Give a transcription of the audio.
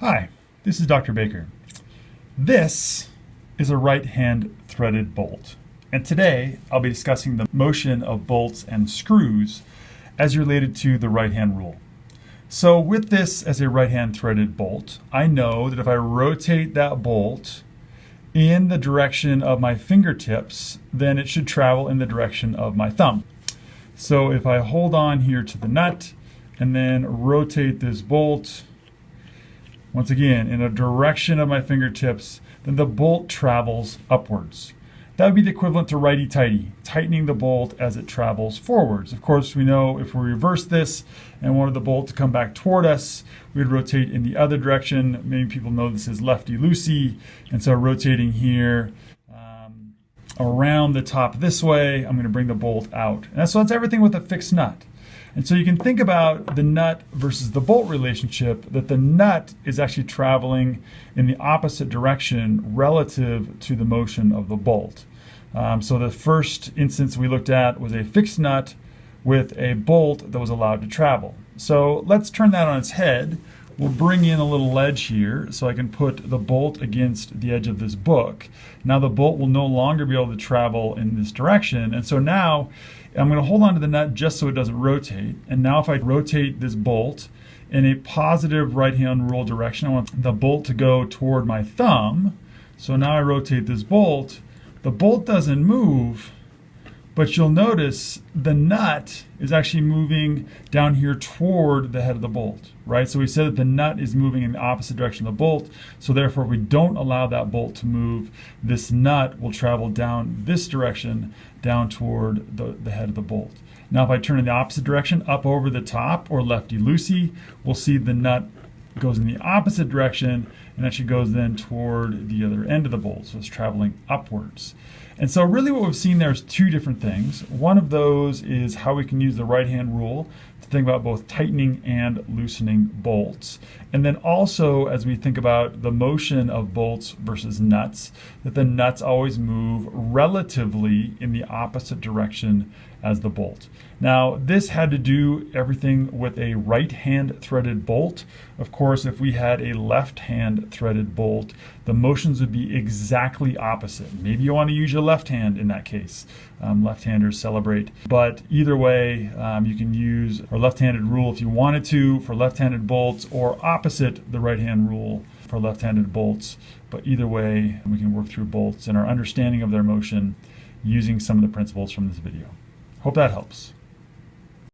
Hi, this is Dr. Baker. This is a right hand threaded bolt. And today I'll be discussing the motion of bolts and screws as related to the right hand rule. So with this as a right hand threaded bolt, I know that if I rotate that bolt in the direction of my fingertips, then it should travel in the direction of my thumb. So if I hold on here to the nut and then rotate this bolt once again, in a direction of my fingertips, then the bolt travels upwards. That would be the equivalent to righty-tighty, tightening the bolt as it travels forwards. Of course, we know if we reverse this and wanted the bolt to come back toward us, we'd rotate in the other direction. Many people know this is lefty-loosey, and so rotating here um, around the top this way, I'm going to bring the bolt out. And so that's everything with a fixed nut. And so you can think about the nut versus the bolt relationship that the nut is actually traveling in the opposite direction relative to the motion of the bolt. Um, so the first instance we looked at was a fixed nut with a bolt that was allowed to travel. So let's turn that on its head. We'll bring in a little ledge here so I can put the bolt against the edge of this book. Now the bolt will no longer be able to travel in this direction. And so now I'm going to hold on to the nut just so it doesn't rotate. And now if I rotate this bolt in a positive right hand rule direction, I want the bolt to go toward my thumb. So now I rotate this bolt. The bolt doesn't move, but you'll notice the nut is actually moving down here toward the head of the bolt, right? So we said that the nut is moving in the opposite direction of the bolt. So therefore, we don't allow that bolt to move, this nut will travel down this direction, down toward the, the head of the bolt. Now, if I turn in the opposite direction, up over the top or lefty-loosey, we'll see the nut goes in the opposite direction and actually goes then toward the other end of the bolt. So it's traveling upwards. And so really what we've seen there is two different things. One of those is how we can use the right hand rule to think about both tightening and loosening bolts. And then also as we think about the motion of bolts versus nuts, that the nuts always move relatively in the opposite direction as the bolt. Now this had to do everything with a right hand threaded bolt. Of course if we had a left hand threaded bolt the motions would be exactly opposite. Maybe you want to use your left hand in that case. Um, left-handers celebrate. But either way um, you can use our left-handed rule if you wanted to for left-handed bolts or opposite the right-hand rule for left-handed bolts. But either way we can work through bolts and our understanding of their motion using some of the principles from this video. Hope that helps.